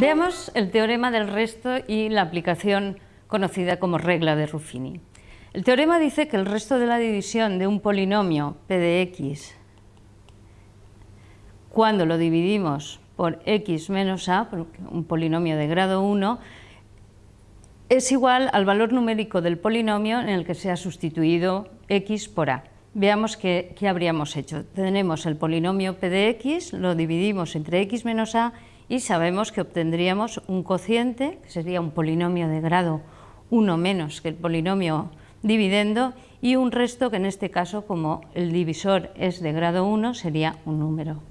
Veamos el teorema del resto y la aplicación conocida como regla de Ruffini. El teorema dice que el resto de la división de un polinomio p de x cuando lo dividimos por x menos a, un polinomio de grado 1, es igual al valor numérico del polinomio en el que se ha sustituido x por a. Veamos qué, qué habríamos hecho. Tenemos el polinomio p de x, lo dividimos entre x menos a y sabemos que obtendríamos un cociente, que sería un polinomio de grado 1 menos que el polinomio dividendo y un resto que en este caso, como el divisor es de grado 1, sería un número.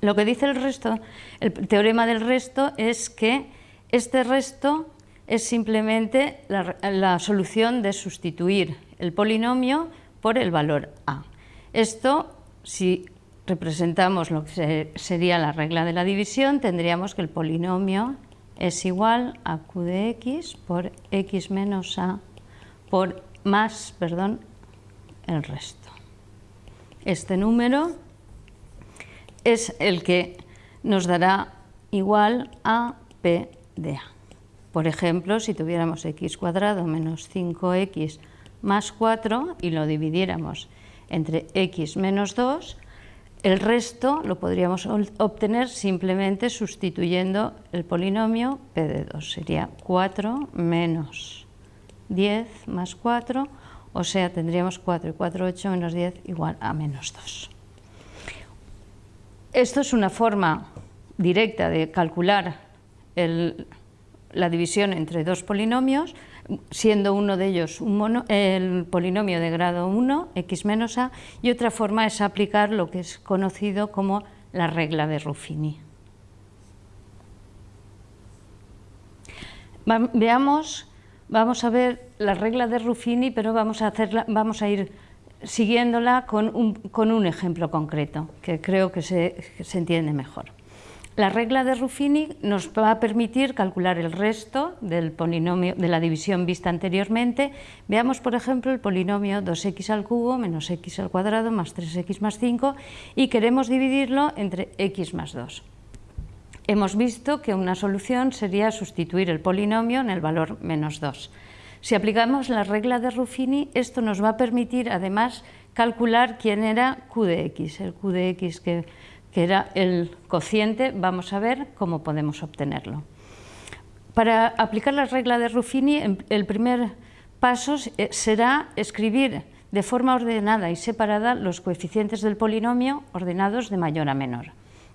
Lo que dice el resto, el teorema del resto es que este resto es simplemente la, la solución de sustituir el polinomio por el valor a. Esto, si representamos lo que sería la regla de la división, tendríamos que el polinomio es igual a q de x por x menos a por más, perdón, el resto. Este número es el que nos dará igual a p de a. Por ejemplo, si tuviéramos x cuadrado menos 5x más 4 y lo dividiéramos entre x menos 2, el resto lo podríamos obtener simplemente sustituyendo el polinomio p de 2. Sería 4 menos 10 más 4, o sea, tendríamos 4 y 4, 8 menos 10 igual a menos 2. Esto es una forma directa de calcular la división entre dos polinomios, siendo uno de ellos el polinomio de grado 1, x menos a, y otra forma es aplicar lo que es conocido como la regla de Ruffini. Veamos Vamos a ver la regla de Ruffini, pero vamos a, hacerla, vamos a ir siguiéndola con un, ejemplo concreto, que creo que se, entiende mejor. La regla de Ruffini nos va a permitir calcular el resto del polinomio de la división vista anteriormente. Veamos, por ejemplo, el polinomio 2x al cubo menos x al cuadrado más 3x más 5 y queremos dividirlo entre x más 2 hemos visto que una solución sería sustituir el polinomio en el valor menos 2. Si aplicamos la regla de Ruffini, esto nos va a permitir además calcular quién era q de x. El q de x que, era el cociente, vamos a ver cómo podemos obtenerlo. Para aplicar la regla de Ruffini, el primer paso eh, será escribir de forma ordenada y separada los coeficientes del polinomio ordenados de mayor a menor,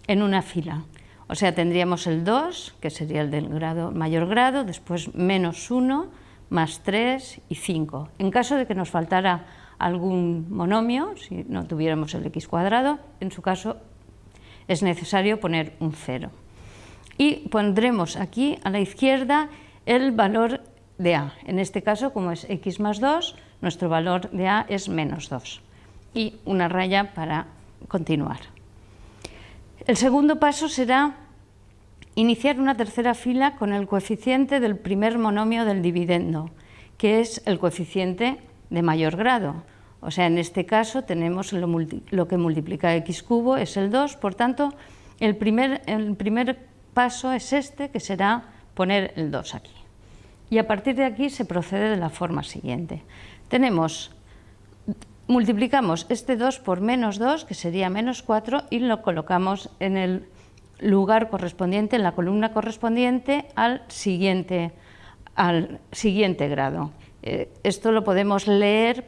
en una fila. O sea, tendríamos el 2, que sería el del grado, mayor grado, después menos 1, más 3 y 5. En caso de que nos faltara algún monomio, si no tuviéramos el x cuadrado, en su caso es necesario poner un 0. Y pondremos aquí a la izquierda el valor de a. En este caso, como es x más 2, nuestro valor de a es menos 2. Y una raya para continuar. El segundo paso será iniciar una tercera fila con el coeficiente del primer monomio del dividendo, que es el coeficiente de mayor grado. O sea, en este caso tenemos lo, que multiplica x cubo, es el 2, por tanto, el primer, el primer paso es este, que será poner el 2 aquí. Y a partir de aquí se procede de la forma siguiente. Tenemos multiplicamos este 2 por menos 2, que sería menos 4, y lo colocamos en el lugar correspondiente, en la columna correspondiente al siguiente, al siguiente grado. Eh, esto lo podemos leer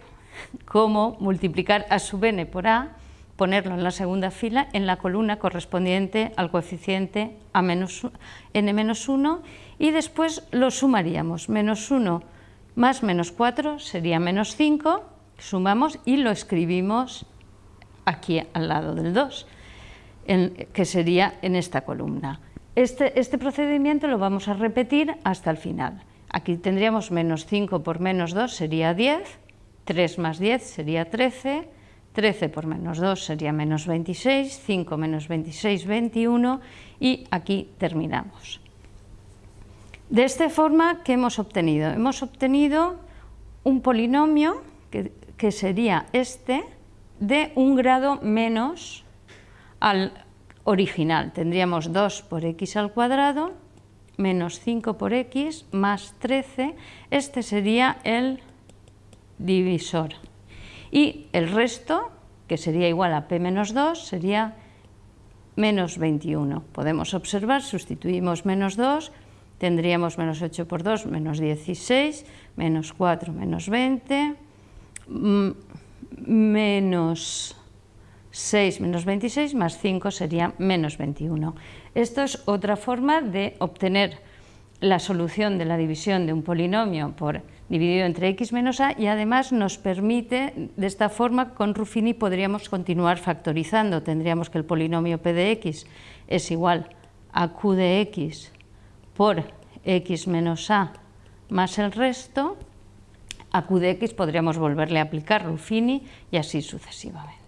como multiplicar a sub n por a, ponerlo en la segunda fila, en la columna correspondiente al coeficiente a menos, n menos 1, y después lo sumaríamos. Menos 1 más menos 4 sería menos 5, sumamos y lo escribimos aquí al lado del 2, que sería en esta columna. Este, este, procedimiento lo vamos a repetir hasta el final. Aquí tendríamos menos 5 por menos 2 sería 10, 3 más 10 sería 13, 13 por menos 2 sería menos 26, 5 menos 26, 21 y aquí terminamos. De esta forma, ¿qué hemos obtenido? Hemos obtenido un polinomio que que sería este, de un grado menos al original. Tendríamos 2 por x al cuadrado menos 5 por x más 13, este sería el divisor. Y el resto, que sería igual a p menos 2, sería menos 21. Podemos observar, sustituimos menos 2, tendríamos menos 8 por 2, menos 16, menos 4, menos 20, mm, menos 6 menos 26 más 5 sería menos 21. Esto es otra forma de obtener la solución de la división de un polinomio por dividido entre x menos a y además nos permite, de esta forma con Ruffini podríamos continuar factorizando, tendríamos que el polinomio p de x es igual a q de x por x menos a más el resto, a q de x podríamos volverle a aplicar Ruffini y así sucesivamente.